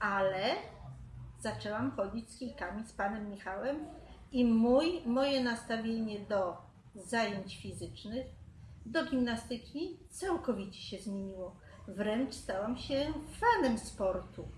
ale zaczęłam chodzić z kijkami z panem Michałem i mój, moje nastawienie do zajęć fizycznych, do gimnastyki całkowicie się zmieniło. Wręcz stałam się fanem sportu.